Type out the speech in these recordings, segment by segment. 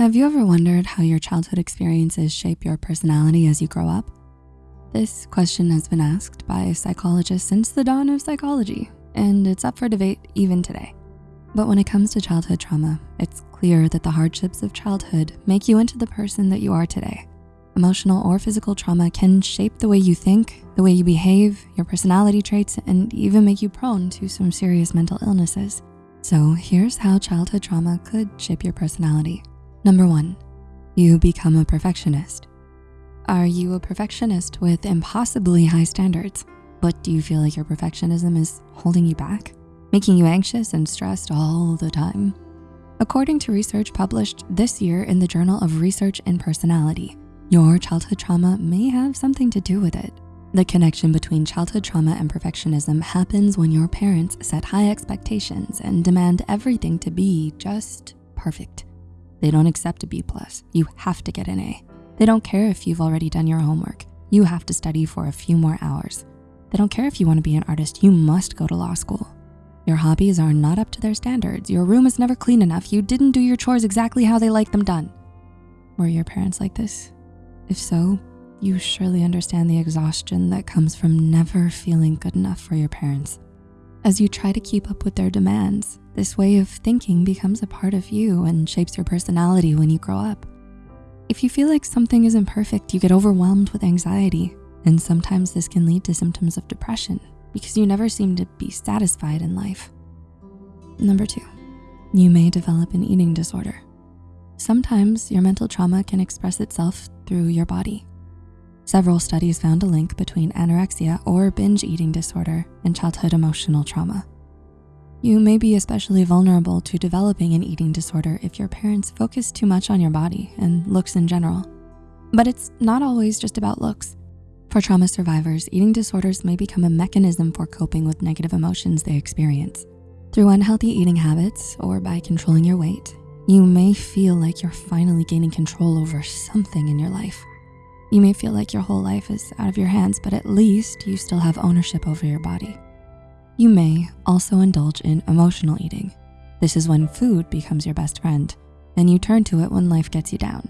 Have you ever wondered how your childhood experiences shape your personality as you grow up? This question has been asked by psychologists since the dawn of psychology, and it's up for debate even today. But when it comes to childhood trauma, it's clear that the hardships of childhood make you into the person that you are today. Emotional or physical trauma can shape the way you think, the way you behave, your personality traits, and even make you prone to some serious mental illnesses. So here's how childhood trauma could shape your personality. Number one, you become a perfectionist. Are you a perfectionist with impossibly high standards? But do you feel like your perfectionism is holding you back? Making you anxious and stressed all the time? According to research published this year in the Journal of Research and Personality, your childhood trauma may have something to do with it. The connection between childhood trauma and perfectionism happens when your parents set high expectations and demand everything to be just perfect. They don't accept a B plus, you have to get an A. They don't care if you've already done your homework. You have to study for a few more hours. They don't care if you wanna be an artist, you must go to law school. Your hobbies are not up to their standards. Your room is never clean enough. You didn't do your chores exactly how they like them done. Were your parents like this? If so, you surely understand the exhaustion that comes from never feeling good enough for your parents. As you try to keep up with their demands, this way of thinking becomes a part of you and shapes your personality when you grow up. If you feel like something isn't perfect, you get overwhelmed with anxiety, and sometimes this can lead to symptoms of depression because you never seem to be satisfied in life. Number two, you may develop an eating disorder. Sometimes your mental trauma can express itself through your body. Several studies found a link between anorexia or binge eating disorder and childhood emotional trauma. You may be especially vulnerable to developing an eating disorder if your parents focus too much on your body and looks in general. But it's not always just about looks. For trauma survivors, eating disorders may become a mechanism for coping with negative emotions they experience. Through unhealthy eating habits or by controlling your weight, you may feel like you're finally gaining control over something in your life. You may feel like your whole life is out of your hands, but at least you still have ownership over your body. You may also indulge in emotional eating. This is when food becomes your best friend and you turn to it when life gets you down.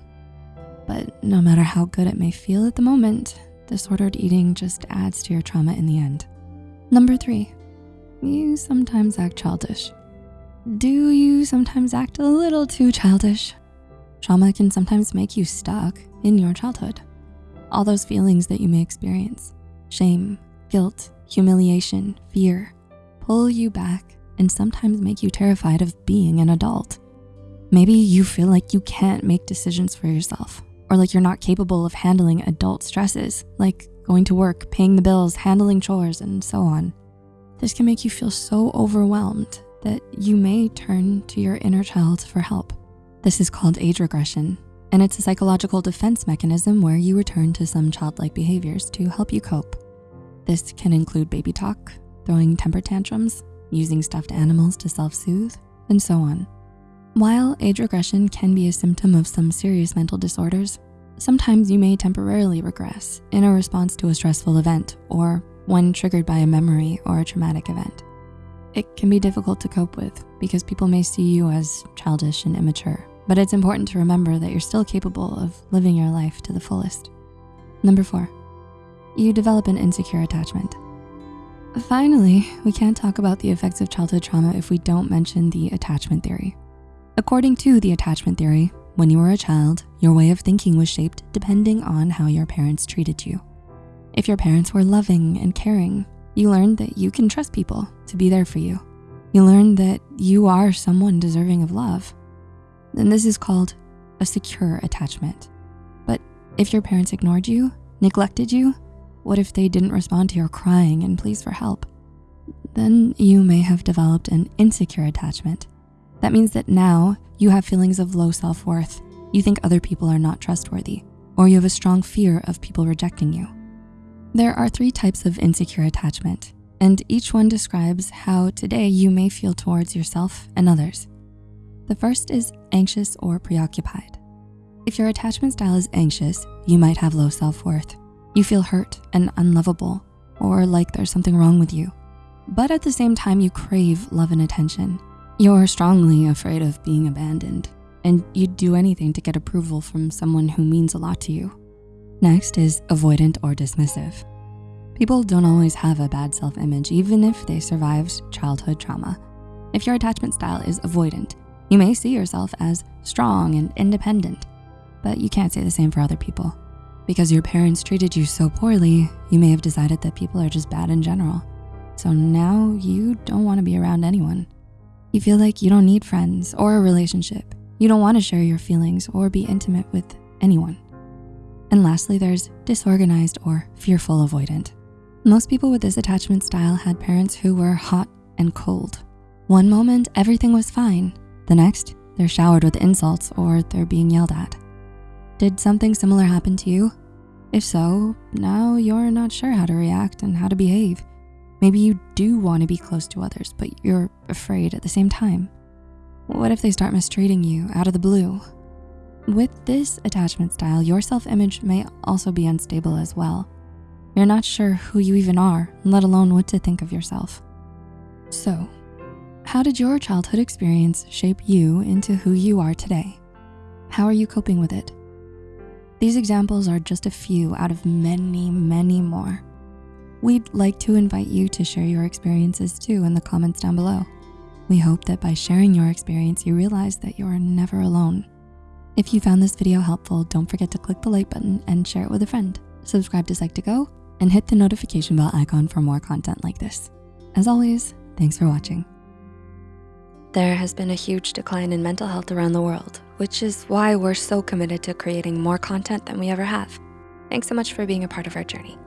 But no matter how good it may feel at the moment, disordered eating just adds to your trauma in the end. Number three, you sometimes act childish. Do you sometimes act a little too childish? Trauma can sometimes make you stuck in your childhood. All those feelings that you may experience, shame, guilt, humiliation, fear, pull you back and sometimes make you terrified of being an adult. Maybe you feel like you can't make decisions for yourself or like you're not capable of handling adult stresses, like going to work, paying the bills, handling chores, and so on. This can make you feel so overwhelmed that you may turn to your inner child for help. This is called age regression, and it's a psychological defense mechanism where you return to some childlike behaviors to help you cope. This can include baby talk, throwing temper tantrums, using stuffed animals to self-soothe, and so on. While age regression can be a symptom of some serious mental disorders, sometimes you may temporarily regress in a response to a stressful event or when triggered by a memory or a traumatic event. It can be difficult to cope with because people may see you as childish and immature, but it's important to remember that you're still capable of living your life to the fullest. Number four, you develop an insecure attachment. Finally, we can't talk about the effects of childhood trauma if we don't mention the attachment theory. According to the attachment theory, when you were a child, your way of thinking was shaped depending on how your parents treated you. If your parents were loving and caring, you learned that you can trust people to be there for you. You learned that you are someone deserving of love. Then this is called a secure attachment. But if your parents ignored you, neglected you, what if they didn't respond to your crying and pleas for help? Then you may have developed an insecure attachment. That means that now you have feelings of low self-worth. You think other people are not trustworthy, or you have a strong fear of people rejecting you. There are three types of insecure attachment, and each one describes how today you may feel towards yourself and others. The first is anxious or preoccupied. If your attachment style is anxious, you might have low self-worth. You feel hurt and unlovable or like there's something wrong with you. But at the same time, you crave love and attention. You're strongly afraid of being abandoned. and you'd do anything to get approval from someone who means a lot to you. Next is avoidant or dismissive. People don't always have a bad self-image even if they survived childhood trauma. If your attachment style is avoidant, you may see yourself as strong and independent, but you can't say the same for other people. Because your parents treated you so poorly, you may have decided that people are just bad in general. So now you don't wanna be around anyone. You feel like you don't need friends or a relationship. You don't wanna share your feelings or be intimate with anyone. And lastly, there's disorganized or fearful avoidant. Most people with this attachment style had parents who were hot and cold. One moment, everything was fine. The next, they're showered with insults or they're being yelled at. Did something similar happen to you? If so, now you're not sure how to react and how to behave. Maybe you do wanna be close to others, but you're afraid at the same time. What if they start mistreating you out of the blue? With this attachment style, your self-image may also be unstable as well. You're not sure who you even are, let alone what to think of yourself. So, how did your childhood experience shape you into who you are today? How are you coping with it? These examples are just a few out of many, many more. We'd like to invite you to share your experiences too in the comments down below. We hope that by sharing your experience, you realize that you are never alone. If you found this video helpful, don't forget to click the like button and share it with a friend. Subscribe to Psych2Go and hit the notification bell icon for more content like this. As always, thanks for watching. There has been a huge decline in mental health around the world, which is why we're so committed to creating more content than we ever have. Thanks so much for being a part of our journey.